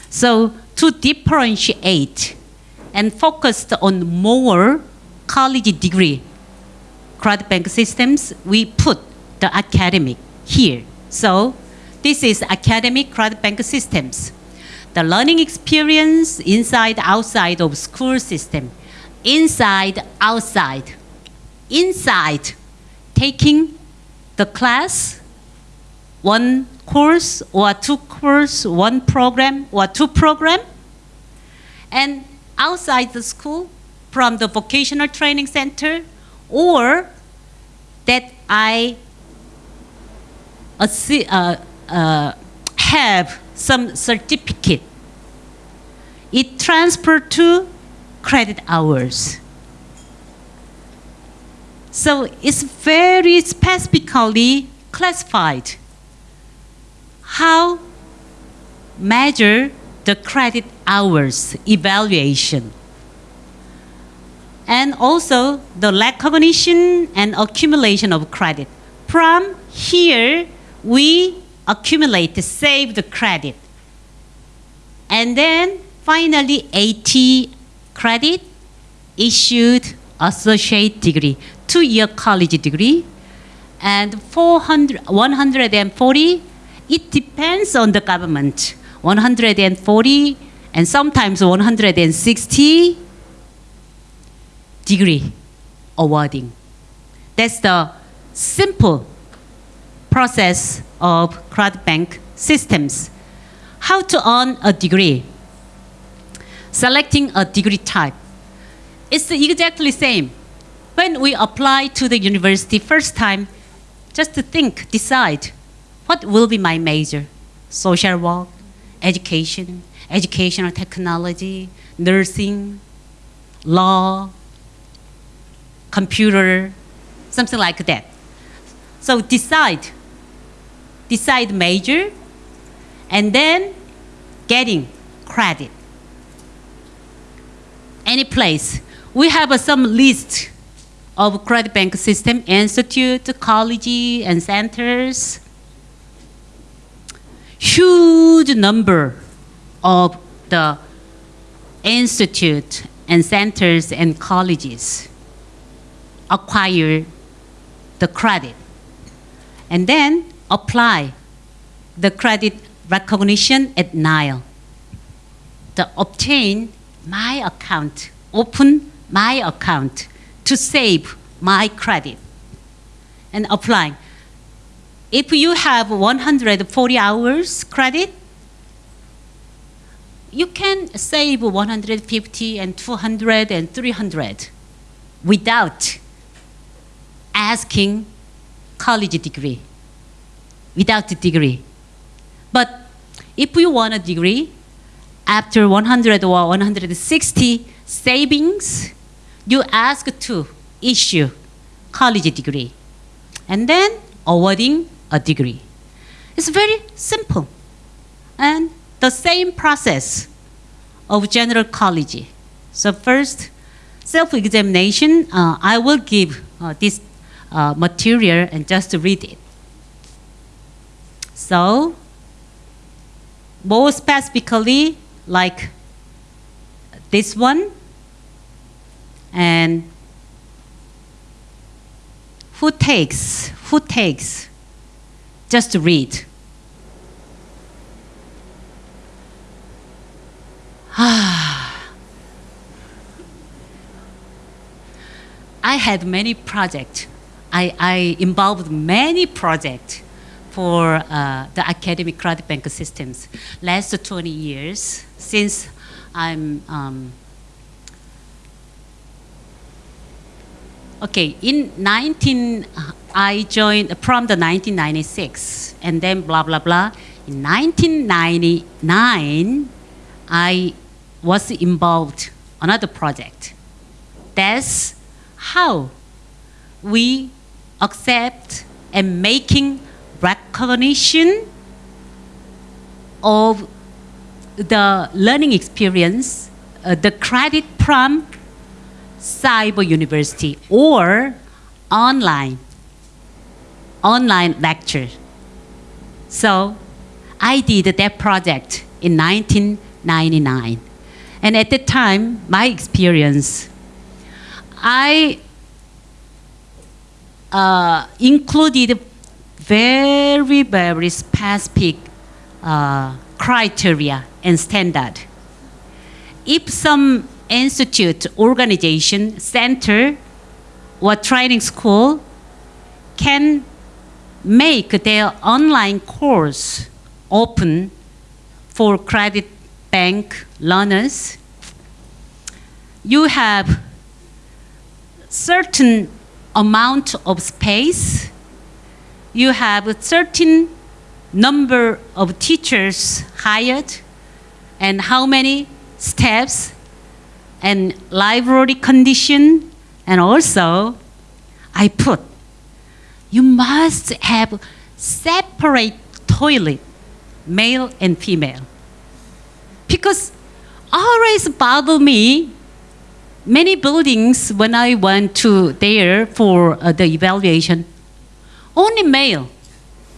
So to differentiate and focus on more college degree credit bank systems, we put the academic here. So this is academic credit bank systems. The learning experience inside, outside of school system. Inside, outside. Inside, taking the class, one course or two course, one program or two program, and outside the school from the vocational training center or that I uh, uh, have some certificate. It transferred to credit hours. So it's very specifically classified. How measure the credit hours evaluation. And also the recognition and accumulation of credit. From here, we accumulate, save the credit. And then finally, 80 credit issued associate degree two-year college degree, and 400, 140, it depends on the government. 140 and sometimes 160 degree awarding. That's the simple process of credit bank systems. How to earn a degree? Selecting a degree type. It's exactly same when we apply to the university first time, just to think, decide, what will be my major? Social work, education, educational technology, nursing, law, computer, something like that. So decide, decide major, and then getting credit. Any place. We have uh, some list of credit bank system, institute, college, and centers. Huge number of the institute and centers and colleges acquire the credit and then apply the credit recognition at Nile. To obtain my account, open my account to save my credit and applying. If you have 140 hours credit, you can save 150 and 200 and 300 without asking college degree, without the degree. But if you want a degree, after 100 or 160 savings, you ask to issue college degree and then awarding a degree. It's very simple and the same process of general college. So first, self-examination, uh, I will give uh, this uh, material and just read it. So, more specifically, like this one, and who takes, who takes, just to read. I had many projects I, I involved many projects for uh, the academic credit bank systems. Last 20 years since I'm um, okay in 19 I joined from the 1996 and then blah blah blah. In 1999 I was involved another project. That's how we accept and making recognition of the learning experience, uh, the credit from cyber university or online, online lecture. So I did that project in 1999. And at that time, my experience, I uh, included very, very specific uh, criteria and standard. If some institute, organization, center, or training school can make their online course open for credit bank learners, you have certain amount of space, you have a certain number of teachers hired, and how many steps, and library condition, and also I put, you must have separate toilet, male and female. Because always bother me many buildings when I went to there for uh, the evaluation, only male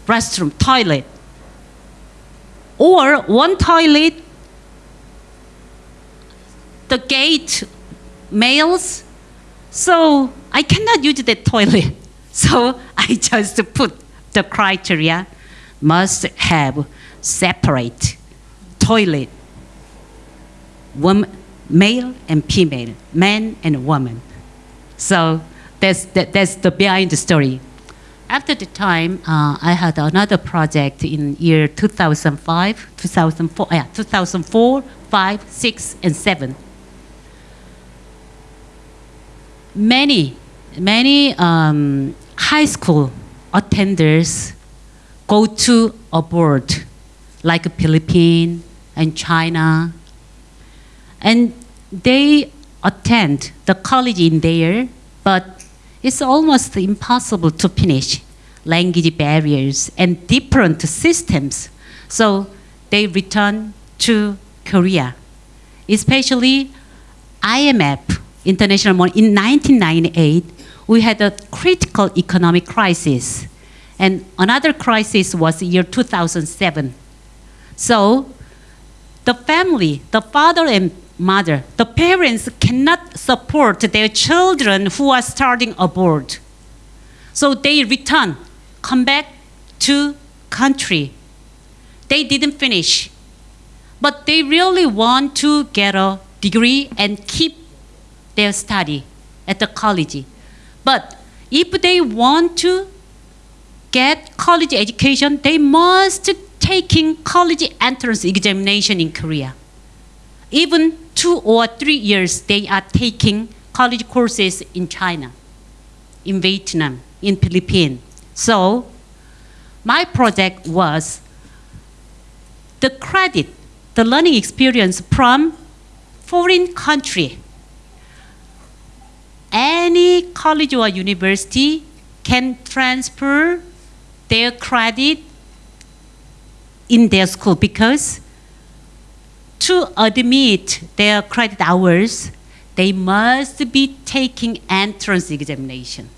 restroom, toilet, or one toilet, the gate males, so I cannot use the toilet. So I just put the criteria must have separate toilet, woman, male and female, man and woman. So that's, that, that's the behind the story. After the time, uh, I had another project in year 2005, 2004, yeah, 2004, 5, 6, and 7. Many, many um, high school attenders go to abroad, like Philippines and China, and they attend the college in there, but it's almost impossible to finish language barriers and different systems. So they return to Korea, especially IMF, International Money. In 1998, we had a critical economic crisis. And another crisis was the year 2007. So the family, the father and mother, the parents cannot support their children who are starting abroad. So they return, come back to country. They didn't finish, but they really want to get a degree and keep their study at the college. But if they want to get college education, they must taking college entrance examination in Korea. Even two or three years, they are taking college courses in China, in Vietnam, in Philippines. So my project was the credit, the learning experience from foreign country. Any college or university can transfer their credit in their school because to admit their credit hours, they must be taking entrance examination.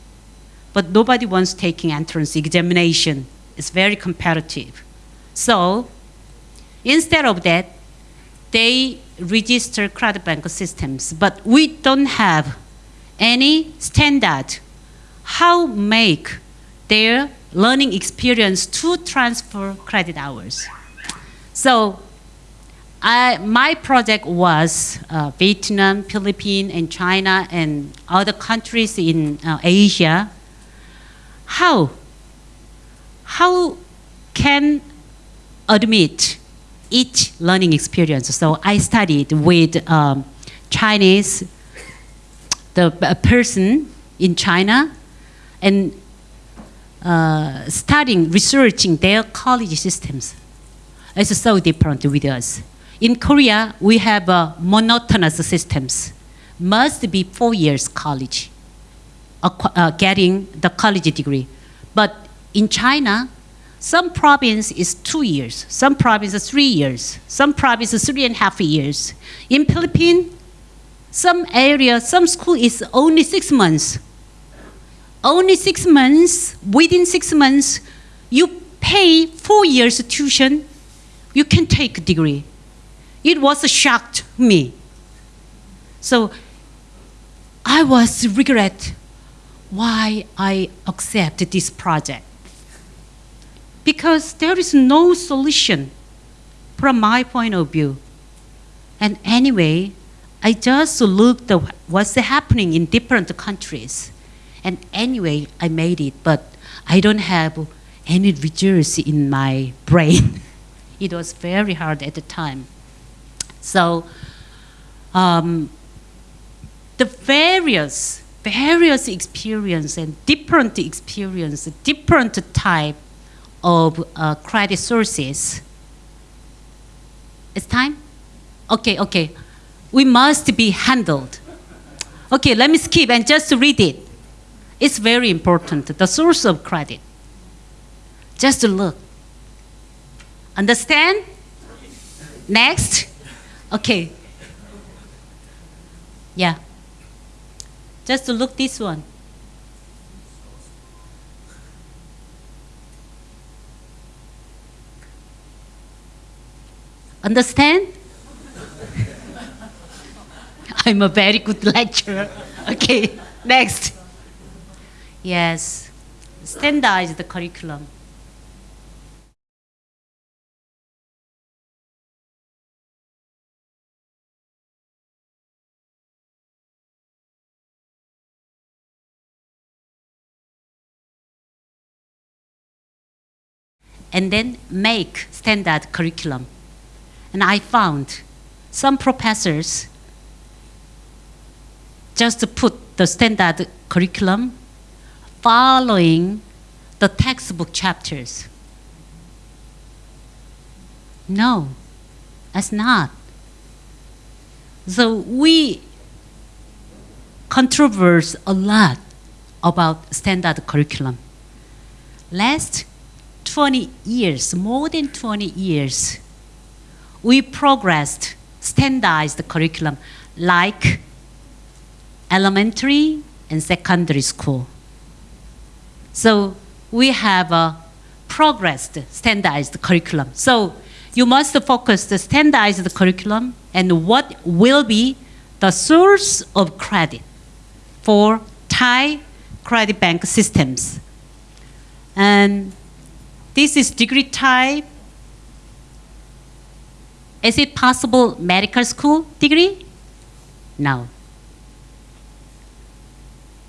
But nobody wants taking entrance examination. It's very competitive. So instead of that, they register credit bank systems, but we don't have any standard how make their learning experience to transfer credit hours. So I, my project was uh, Vietnam, Philippines, and China, and other countries in uh, Asia. how how can admit each learning experience. So I studied with um, Chinese, the a person in China, and uh, studying, researching their college systems. It's so different with us. In Korea, we have uh, monotonous systems. Must be four years college, uh, getting the college degree. But in China, some province is two years, some province is three years, some province is three and a half years. In Philippines, some area, some school is only six months. Only six months, within six months, you pay four years tuition, you can take a degree. It was a shock to me. So I was regret why I accept this project. Because there is no solution from my point of view. And anyway, I just looked at what's happening in different countries. And anyway, I made it, but I don't have any results in my brain. it was very hard at the time. So, um, the various various experience and different experience, different type of uh, credit sources. It's time? Okay, okay. We must be handled. Okay, let me skip and just read it. It's very important, the source of credit. Just to look. Understand? Next. Okay. Yeah. Just to look this one. Understand? I'm a very good lecturer. Okay, next. Yes, standardize the curriculum. and then make standard curriculum. And I found some professors just put the standard curriculum following the textbook chapters. No, that's not. So we controverse a lot about standard curriculum. Last 20 years, more than 20 years, we progressed standardized curriculum like elementary and secondary school. So we have a progressed standardized curriculum. So you must focus the standardized curriculum and what will be the source of credit for Thai credit bank systems. And this is degree type. Is it possible medical school degree? No.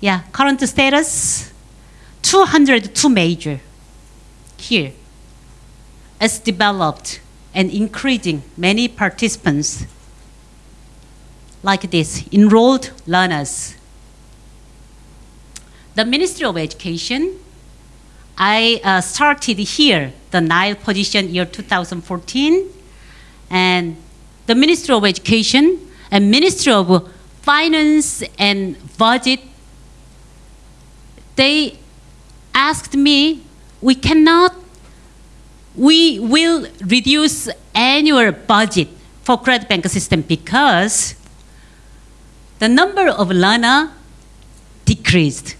Yeah, current status 202 major here. It's developed and increasing many participants like this, enrolled learners. The Ministry of Education I uh, started here, the Nile position year 2014, and the Ministry of Education and Ministry of Finance and Budget, they asked me, we cannot, we will reduce annual budget for credit bank system because the number of learner decreased.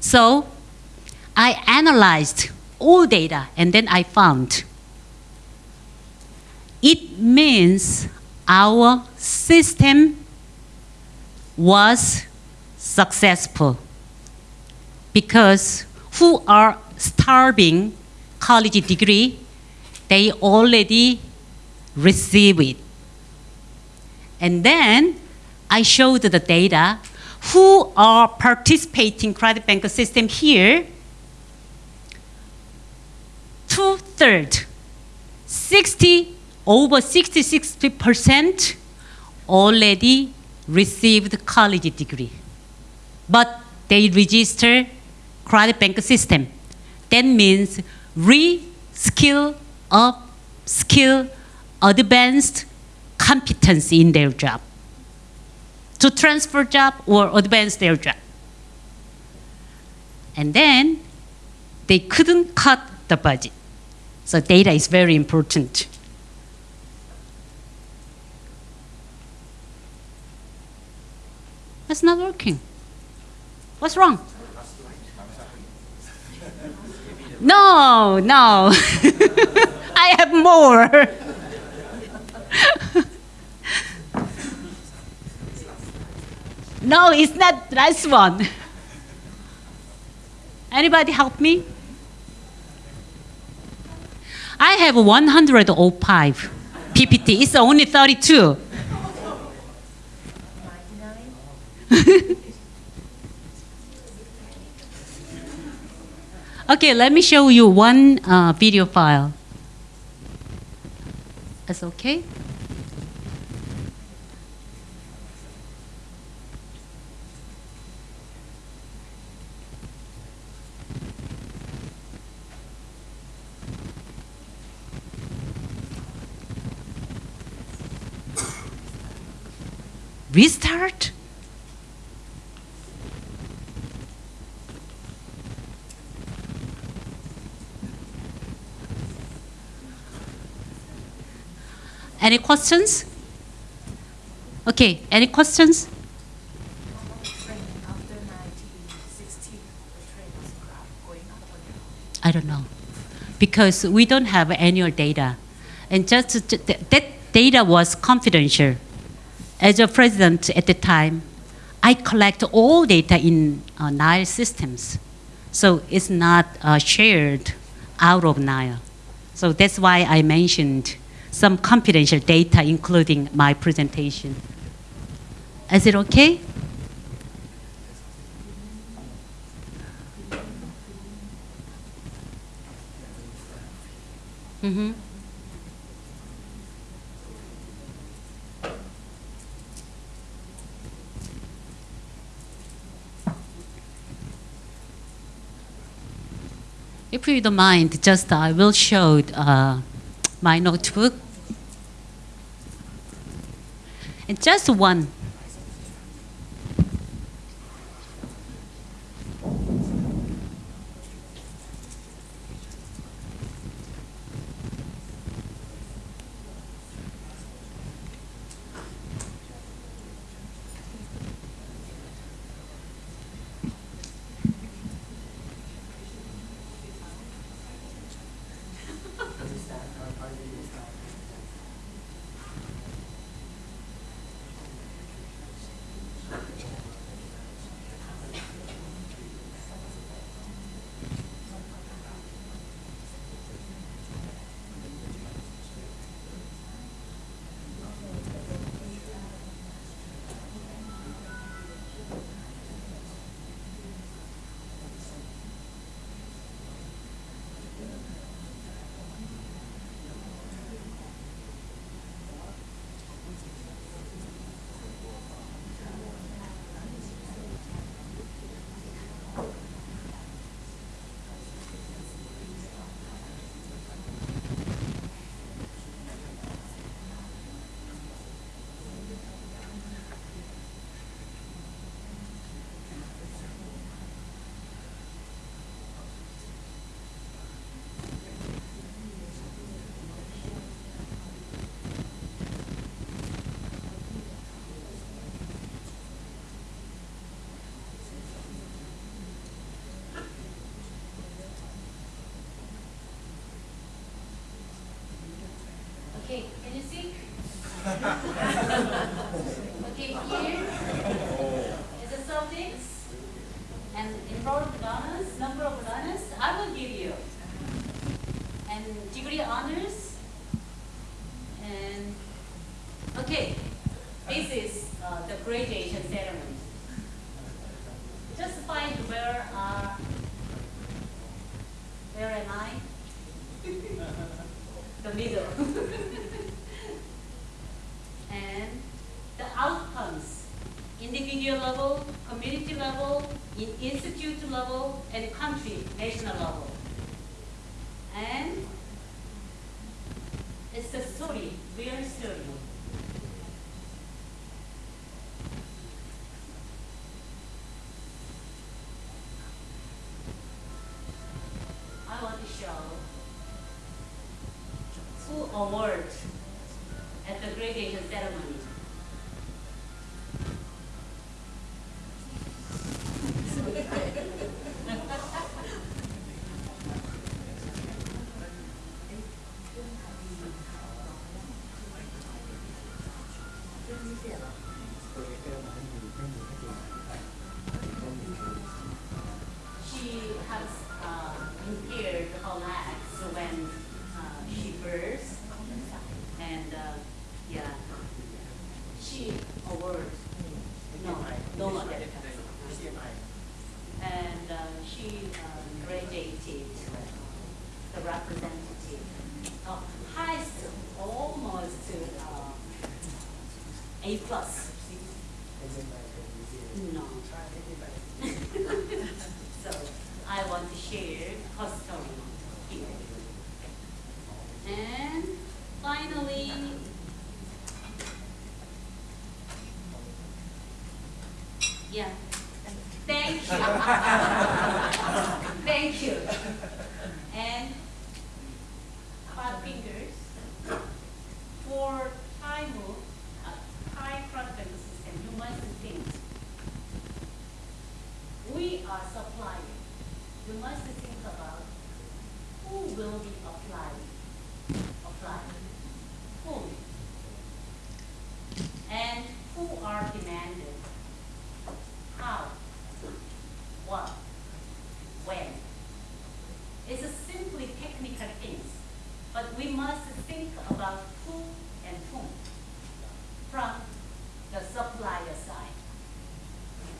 So I analyzed all data and then I found it means our system was successful because who are starving college degree, they already receive it. And then I showed the data who are participating credit bank system here two thirds, 60, over 66% already received college degree. But they register credit bank system. That means re-skill, up-skill, advanced competency in their job. To transfer job or advance their job. And then they couldn't cut the budget. So data is very important. It's not working. What's wrong? No, no. I have more. no, it's not last one. Anybody help me? I have 105 PPT. It's only 32. Okay, let me show you one uh, video file. That's okay? Restart? Any questions? Okay, any questions? I don't know. Because we don't have annual data. And just that data was confidential. As a president at the time, I collect all data in uh, Nile systems. So it's not uh, shared out of Nile. So that's why I mentioned some confidential data, including my presentation. Is it okay? Mm-hmm. If you don't mind, just I will show uh, my notebook. And just one. Awards at the graduation ceremony. Are supplier. You must think about who will be applying, applied, whom, and who are demanded, how, what, when. It's a simply technical things, but we must think about who and whom from the supplier side.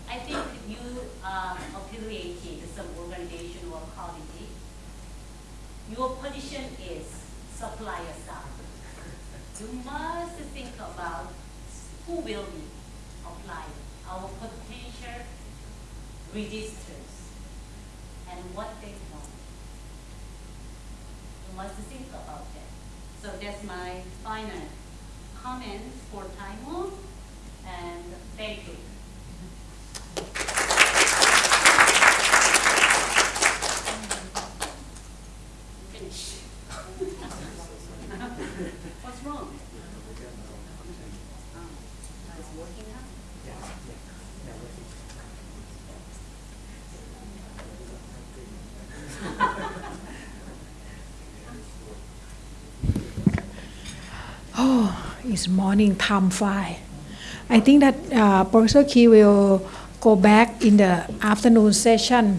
I think you uh, affiliated some organization or quality. Your position is supplier side. You must think about who will be applying our potential registers and what they want. You must think about that. So that's my final comments for Thai MOOC, and thank you. Finish. What's wrong? Oh, It's working now? It's morning time 5. I think that uh, Professor Key will go back in the afternoon session.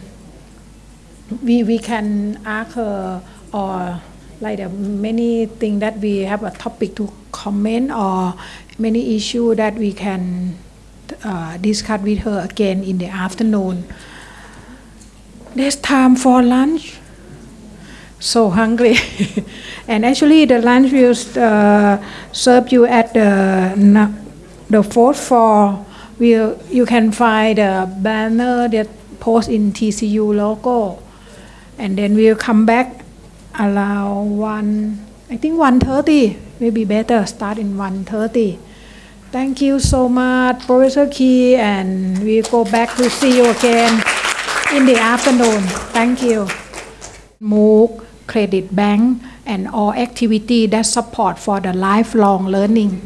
We, we can ask her or like the many things that we have a topic to comment or many issue that we can uh, discuss with her again in the afternoon. There's time for lunch so hungry and actually the lunch will uh, serve you at the the fourth floor. Will you can find the banner that post in TCU logo and then we'll come back around one I think 1:30 maybe better start in 1:30 thank you so much Professor Key and we go back to see you again in the afternoon. Thank you. MOOC, Credit Bank, and all activity that support for the lifelong learning.